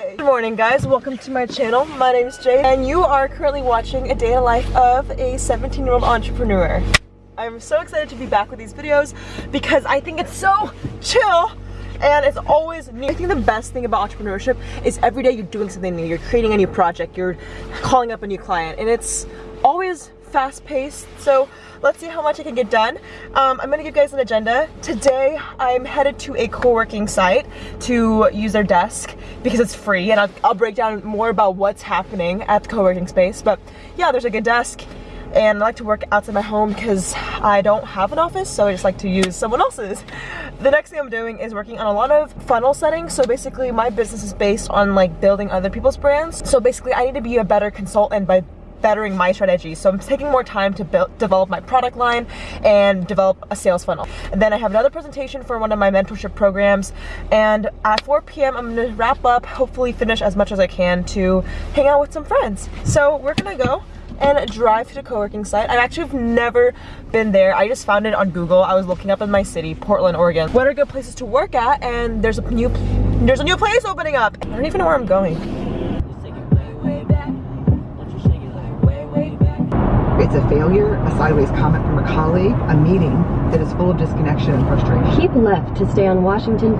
Good morning guys, welcome to my channel. My name is Jade and you are currently watching a day in the life of a 17 year old entrepreneur. I'm so excited to be back with these videos because I think it's so chill and it's always new. I think the best thing about entrepreneurship is every day you're doing something new. You're creating a new project, you're calling up a new client and it's always fast paced. So let's see how much I can get done. Um, I'm gonna give you guys an agenda. Today, I'm headed to a co-working site to use their desk because it's free and I'll, I'll break down more about what's happening at the co-working space. But yeah, there's a good desk and I like to work outside my home because I don't have an office so I just like to use someone else's. The next thing I'm doing is working on a lot of funnel settings so basically my business is based on like building other people's brands so basically I need to be a better consultant by bettering my strategy. So I'm taking more time to build, develop my product line and develop a sales funnel. And then I have another presentation for one of my mentorship programs. And at 4 p.m. I'm gonna wrap up, hopefully finish as much as I can to hang out with some friends. So we're gonna go and drive to the co-working site. I actually have never been there. I just found it on Google. I was looking up in my city, Portland, Oregon. What are good places to work at? And there's a new there's a new place opening up. I don't even know where I'm going. It's a failure, a sideways comment from a colleague, a meeting that is full of disconnection and frustration. Keep left to stay on Washington.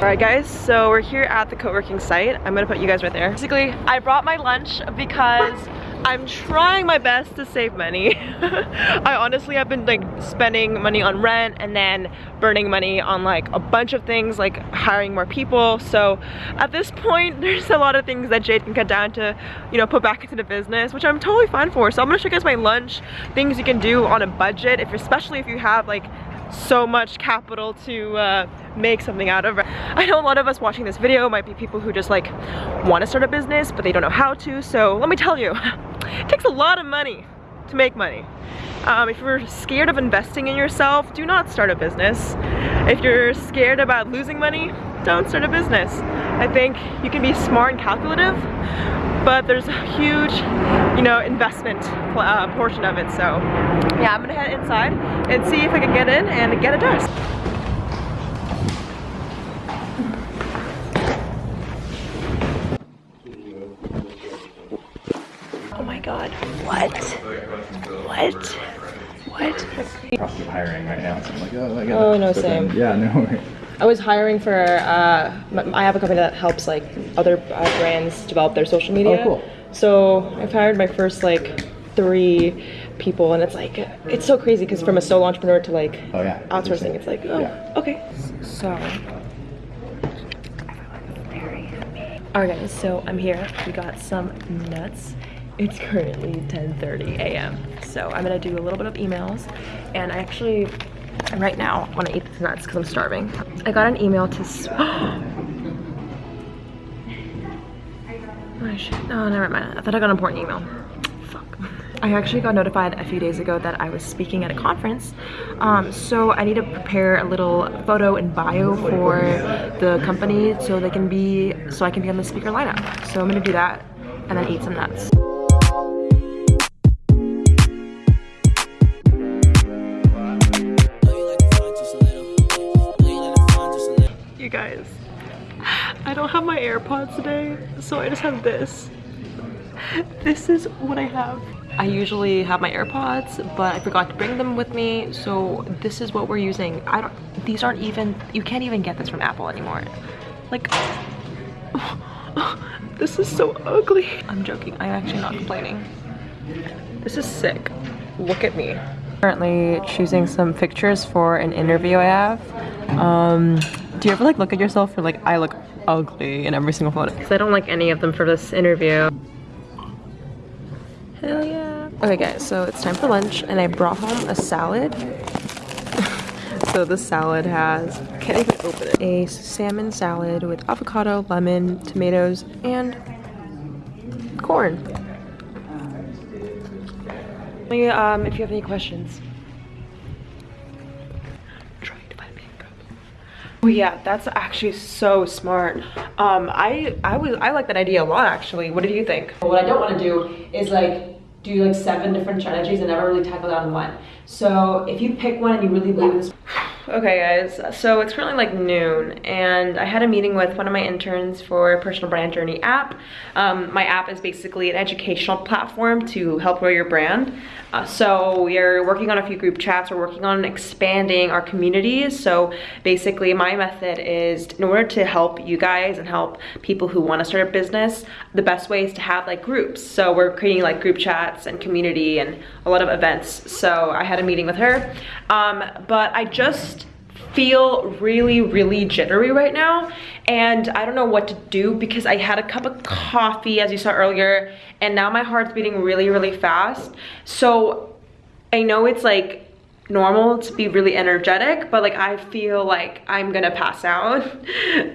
Alright guys, so we're here at the co-working site. I'm gonna put you guys right there. Basically, I brought my lunch because I'm trying my best to save money. I honestly have been like spending money on rent and then burning money on like a bunch of things like hiring more people. So at this point, there's a lot of things that Jade can cut down to, you know, put back into the business, which I'm totally fine for. So I'm gonna show you guys my lunch, things you can do on a budget, if especially if you have like so much capital to uh, make something out of. I know a lot of us watching this video might be people who just like want to start a business but they don't know how to so let me tell you it takes a lot of money to make money. Um, if you're scared of investing in yourself, do not start a business. If you're scared about losing money, don't start a business. I think you can be smart and calculative, but there's a huge, you know, investment uh, portion of it. So yeah, I'm gonna head inside and see if I can get in and get a desk. Oh my God, what? What? What? hiring right now, so I'm like, oh, I got Oh, no, same. yeah, no. I was hiring for, uh, I have a company that helps like other uh, brands develop their social media. Oh, cool. So I've hired my first like three people and it's like, it's so crazy because from a solo entrepreneur to like Oh, yeah. outsourcing, it's like, oh, Yeah. okay. So, alright guys, so I'm here. We got some nuts. It's currently 10.30 a.m. So I'm gonna do a little bit of emails and I actually right now I want to eat these nuts because I'm starving. I got an email to Oh shit. Oh, never mind. I thought I got an important email. Fuck. I actually got notified a few days ago that I was speaking at a conference. Um, so I need to prepare a little photo and bio for the company so they can be, so I can be on the speaker lineup. So I'm gonna do that and then eat some nuts. Guys, I don't have my AirPods today, so I just have this. This is what I have. I usually have my AirPods, but I forgot to bring them with me, so this is what we're using. I don't, these aren't even, you can't even get this from Apple anymore. Like, this is so ugly. I'm joking, I'm actually not complaining. This is sick. Look at me. Currently choosing some pictures for an interview I have. Um, do you ever like look at yourself and like I look ugly in every single photo? Because I don't like any of them for this interview. Hell yeah. Okay guys, so it's time for lunch and I brought home a salad. so the salad has, can't even open it, a salmon salad with avocado, lemon, tomatoes, and corn. Me, um, if you have any questions. Oh yeah, that's actually so smart. Um, I I was I like that idea a lot actually. What do you think? What I don't want to do is like do like seven different strategies and never really tackle down one. So if you pick one and you really believe in this, Okay guys, so it's currently like noon and I had a meeting with one of my interns for Personal Brand Journey app. Um, my app is basically an educational platform to help grow your brand. Uh, so we are working on a few group chats, we're working on expanding our communities. So basically my method is in order to help you guys and help people who want to start a business, the best way is to have like groups. So we're creating like group chats and community and a lot of events. So I had a meeting with her, um, but I just feel really, really jittery right now. And I don't know what to do because I had a cup of coffee, as you saw earlier, and now my heart's beating really, really fast. So I know it's like normal to be really energetic but like I feel like I'm gonna pass out.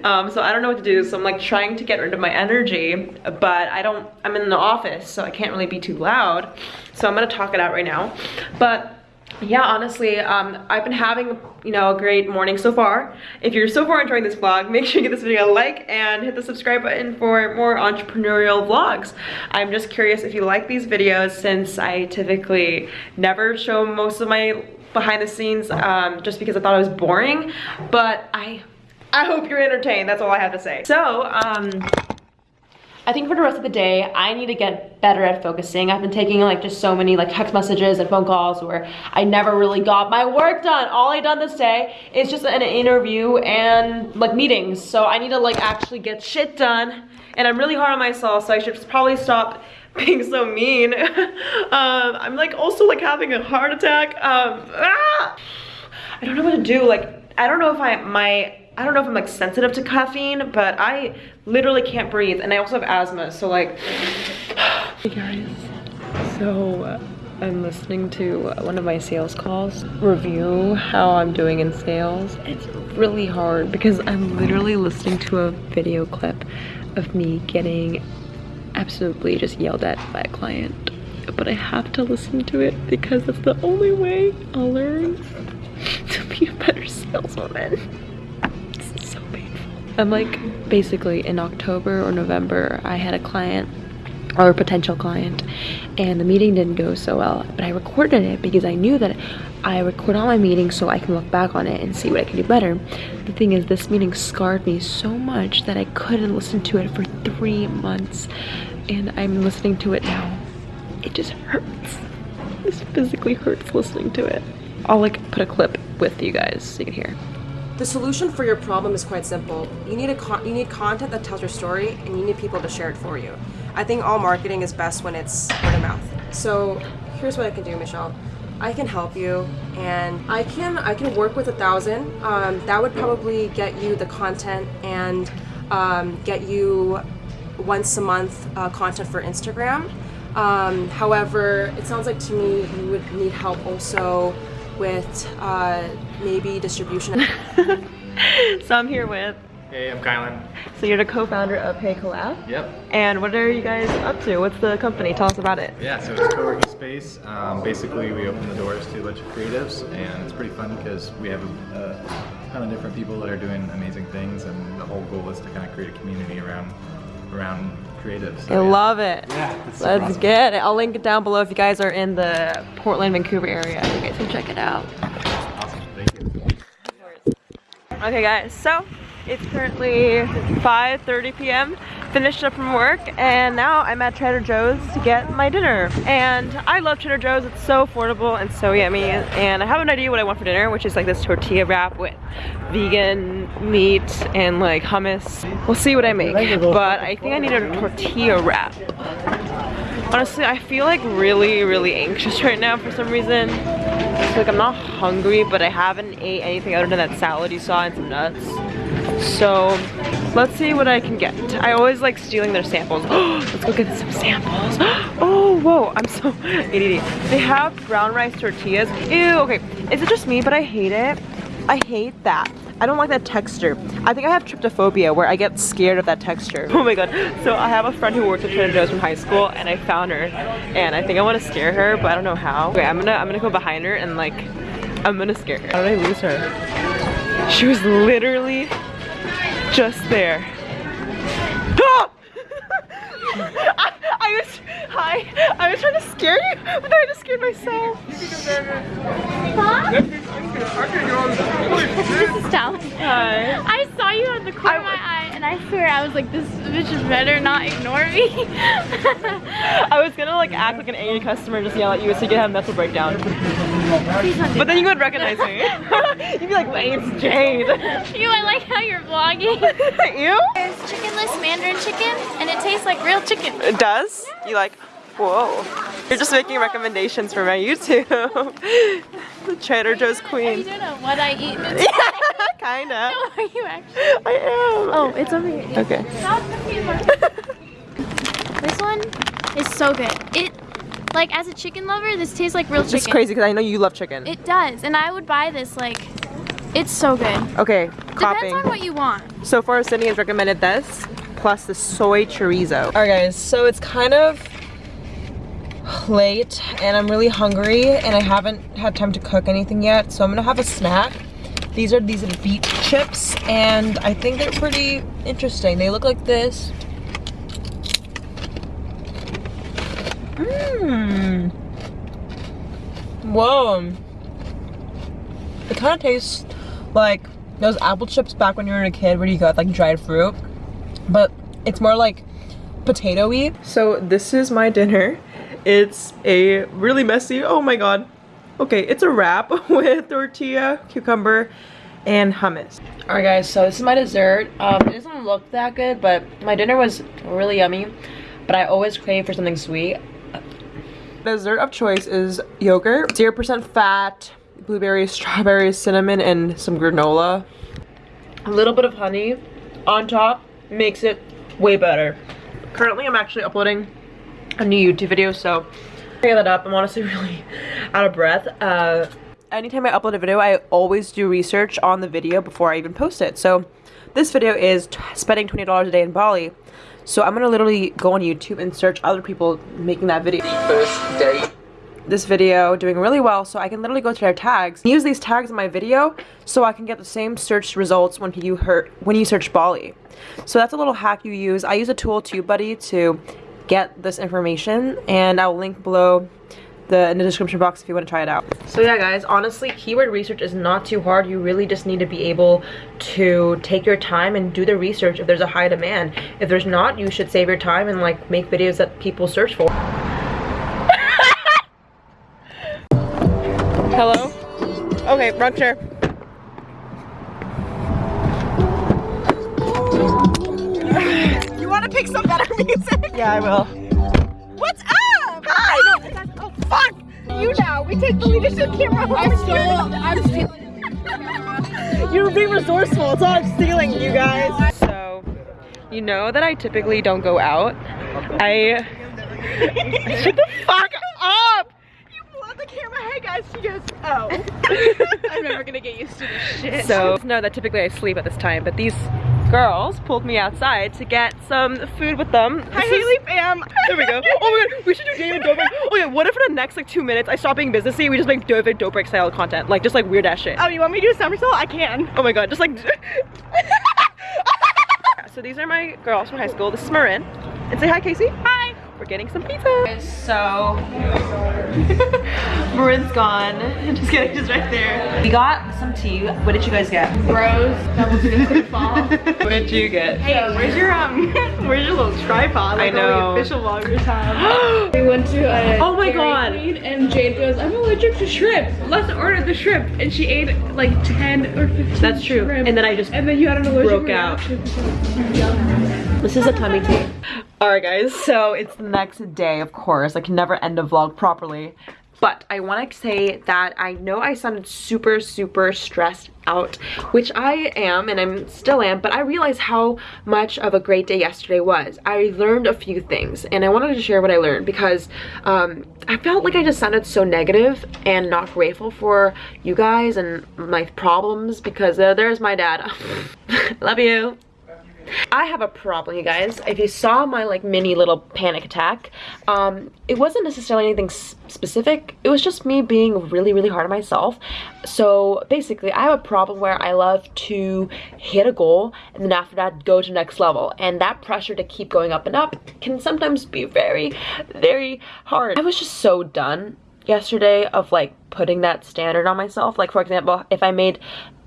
Um, so I don't know what to do. So I'm like trying to get rid of my energy but I don't I'm in the office so I can't really be too loud. So I'm gonna talk it out right now. But yeah honestly um, i've been having you know a great morning so far. If you're so far enjoying this vlog make sure you give this video a like and hit the subscribe button for more entrepreneurial vlogs. I'm just curious if you like these videos since i typically never show most of my behind the scenes um, just because i thought it was boring but i i hope you're entertained. That's all i have to say. So um I think for the rest of the day, I need to get better at focusing. I've been taking like just so many like text messages and phone calls where I never really got my work done. All I done this day is just an interview and like meetings. So I need to like actually get shit done. And I'm really hard on myself, so I should probably stop being so mean. um, I'm like also like having a heart attack. Um, ah! I don't know what to do. Like, I don't know if I, my I don't know if I'm like sensitive to caffeine, but I literally can't breathe. And I also have asthma, so like, hey guys. So uh, I'm listening to one of my sales calls review how I'm doing in sales. It's really hard because I'm literally listening to a video clip of me getting absolutely just yelled at by a client. But I have to listen to it because it's the only way I'll learn to be a better saleswoman. I'm like basically in October or November, I had a client or a potential client and the meeting didn't go so well but I recorded it because I knew that I record all my meetings so I can look back on it and see what I can do better. The thing is this meeting scarred me so much that I couldn't listen to it for three months and I'm listening to it now. It just hurts. This physically hurts listening to it. I'll like put a clip with you guys so you can hear the solution for your problem is quite simple. You need a you need content that tells your story, and you need people to share it for you. I think all marketing is best when it's word of mouth. So here's what I can do, Michelle. I can help you, and I can I can work with a thousand. Um, that would probably get you the content and um, get you once a month uh, content for Instagram. Um, however, it sounds like to me you would need help also with uh, maybe distribution. so I'm here with. Hey, I'm Kylan. So you're the co-founder of Hey Collab? Yep. And what are you guys up to? What's the company? Tell us about it. Yeah, so it's co-working space. Um, basically, we open the doors to a bunch of creatives, and it's pretty fun because we have a, a ton of different people that are doing amazing things, and the whole goal is to kind of create a community around around creatives. So, I yeah. love it. Yeah, Let's awesome. get it. I'll link it down below if you guys are in the Portland, Vancouver area. You guys can check it out. Okay guys, so it's currently 5.30 p.m. Finished up from work and now I'm at Trader Joe's to get my dinner. And I love Trader Joe's, it's so affordable and so yummy. And I have an idea what I want for dinner, which is like this tortilla wrap with vegan meat and like hummus. We'll see what I make, but I think I need a tortilla wrap. Honestly, I feel like really, really anxious right now for some reason. It's like I'm not hungry, but I haven't ate anything other than that salad you saw and some nuts. So let's see what I can get. I always like stealing their samples. let's go get some samples. oh, whoa, I'm so ADD. They have brown rice tortillas. Ew, okay. Is it just me, but I hate it? I hate that. I don't like that texture. I think I have tryptophobia where I get scared of that texture. Oh my god. So I have a friend who worked at Trader Joe's from high school and I found her and I think I want to scare her but I don't know how. Okay, I'm gonna I'm gonna go behind her and like I'm gonna scare her. How did I lose her? She was literally just there. Ah! I, I was hi. I was trying to scare you, but then I just scared myself. Huh? Stella. Hi. I saw you on the corner of my eye, and I swear I was like, this bitch better not ignore me. I was gonna like act like an angry customer and just yell at you so you could have a mental breakdown. But then you would recognize me. You'd be like, wait, it's Jade. You, I like how you're vlogging. you? There's chickenless mandarin chicken, and it tastes like real chicken. It does? You like, whoa. You're just making recommendations for my YouTube. the Trader Joe's Queen. Are you doing a what I eat? Yeah, kinda. No, are you actually? I am. Oh, it's over here. Okay. This one is so good. It, like, as a chicken lover, this tastes like real chicken. It's crazy because I know you love chicken. It does, and I would buy this. Like, it's so good. okay, Depends on what you want. So far, Sydney has recommended this, plus the soy chorizo. All right, guys, so it's kind of late, and I'm really hungry, and I haven't had time to cook anything yet, so I'm gonna have a snack. These are these beet chips, and I think they're pretty interesting. They look like this. Mmm. Whoa. It kind of tastes like those apple chips back when you were a kid where you got like dried fruit. But it's more like potato-y. So this is my dinner. It's a really messy, oh my god. Okay, it's a wrap with tortilla, cucumber, and hummus. Alright guys, so this is my dessert. Um, it doesn't look that good, but my dinner was really yummy. But I always crave for something sweet. Dessert of choice is yogurt, 0% fat, blueberries, strawberries, cinnamon, and some granola. A little bit of honey on top makes it way better. Currently, I'm actually uploading a new YouTube video, so get that up. I'm honestly really out of breath. Uh, anytime I upload a video, I always do research on the video before I even post it. So this video is t- spending $20 a day in Bali. So I'm gonna literally go on YouTube and search other people making that video. First date. This video doing really well, so I can literally go to their tags, use these tags in my video, so I can get the same search results when you hurt when you search Bali. So that's a little hack you use. I use a tool TubeBuddy to get this information, and I'll link below the in the description box if you want to try it out. So yeah guys, honestly keyword research is not too hard. You really just need to be able to take your time and do the research if there's a high demand. If there's not, you should save your time and like make videos that people search for. Hello? Okay, wrong chair. Pick some better music? Yeah, I will. What's up? Hi! Oh, fuck! You now. We take the leadership camera. I'm still. I'm stealing. You're being resourceful. It's all I'm stealing, you guys. So, you know that I typically don't go out. I. Shut the fuck up! You blew the camera. Hey guys, she goes, oh. I'm never gonna get used to this shit. So, know that typically I sleep at this time, but these girls pulled me outside to get some food with them. Hi, Haley fam. There we go. Oh my god, we should do David Dobrik. Oh yeah, what if in the next like two minutes I stop being businessy, we just make David Dobrik style content, like just like weird ass shit. Oh, you want me to do a somersault? I can. Oh my god, just like. so these are my girls from high school. This is Marin. And say hi, Casey. Hi. We're getting some pizza. So, Marin's gone. Just kidding, she's right there. We got some tea. What did you guys get? Rose, double chicken fall. What did you get? Hey, where's your um, where's your little tripod? Like I know. official vloggers have. we went to a Oh my God. Queen, and Jade goes, I'm allergic to shrimp. Let's order the shrimp, and she ate like 10 or 15. That's true. shrimp. And then I just and then you had an allergic broke out. This is a tummy tea. Alright guys, so it's the next day, of course. I can never end a vlog properly. But I want to say that I know I sounded super, super stressed out, which I am, and I'm still am, but I realized how much of a great day yesterday was. I learned a few things, and I wanted to share what I learned because um, I felt like I just sounded so negative and not grateful for you guys and my problems because uh, there's my dad. Love you. I have a problem, you guys. If you saw my like mini little panic attack, um, it wasn't necessarily anything specific. It was just me being really, really hard on myself. So basically, I have a problem where I love to hit a goal and then after that go to next level. And that pressure to keep going up and up can sometimes be very, very hard. I was just so done yesterday of like putting that standard on myself. Like for example, if I made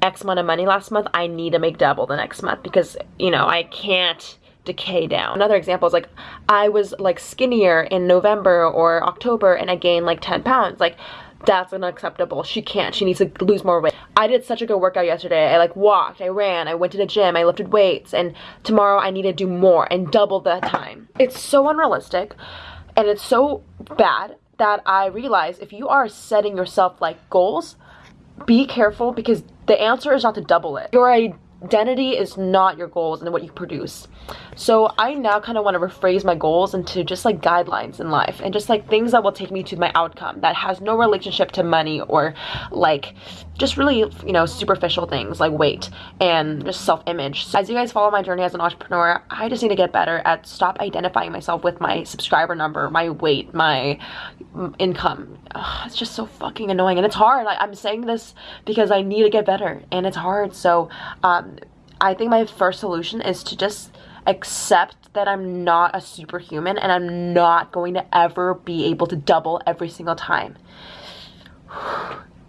X amount of money last month, I need to make double the next month because, you know, I can't decay down. Another example is like I was like skinnier in November or October and I gained like 10 pounds. Like that's unacceptable. She can't. She needs to lose more weight. I did such a good workout yesterday. I like walked, I ran, I went to the gym, I lifted weights, and tomorrow I need to do more and double the time. It's so unrealistic and it's so bad that I realize if you are setting yourself like goals, be careful because the answer is not to double it. Your identity is not your goals and what you produce. So I now kind of want to rephrase my goals into just like guidelines in life and just like things that will take me to my outcome that has no relationship to money or like just really, you know, superficial things like weight and just self-image. So as you guys follow my journey as an entrepreneur, I just need to get better at stop identifying myself with my subscriber number, my weight, my income. Ugh, it's just so fucking annoying and it's hard. Like, I'm saying this because I need to get better and it's hard. So um, I think my first solution is to just accept that I'm not a superhuman and I'm not going to ever be able to double every single time.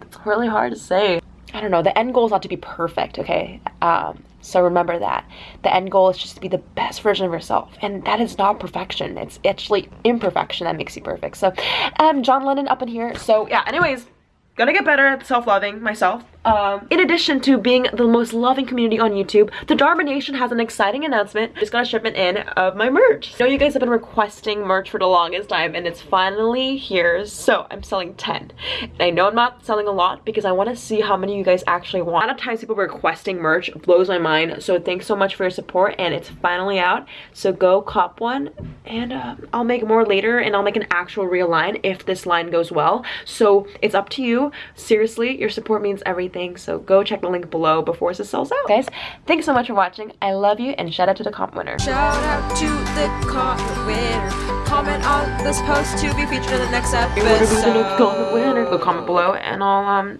it's really hard to say. I don't know, the end goal is not to be perfect, okay? Um, so remember that. The end goal is just to be the best version of yourself. And that is not perfection. It's actually imperfection that makes you perfect. So, um, John Lennon up in here. So, yeah, anyways, gonna get better at self-loving myself. Um, in addition to being the most loving community on YouTube, the Dharma Nation has an exciting announcement. Just got a shipment in of my merch. I know you guys have been requesting merch for the longest time and it's finally here. So I'm selling 10. And I know I'm not selling a lot because I want to see how many you guys actually want. A lot of times people requesting merch blows my mind. So thanks so much for your support and it's finally out. So go cop one and uh, I'll make more later and I'll make an actual real line if this line goes well. So it's up to you. Seriously, your support means everything so go check the link below before this sells out. Guys, thanks so much for watching. I love you and shout out to the comp winner. Shout out to the comment winner. Comment on this post to be featured in the next episode. Comment winner. Go comment below and I'll um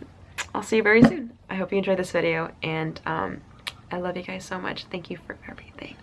I'll see you very soon. I hope you enjoyed this video and um I love you guys so much. Thank you for everything.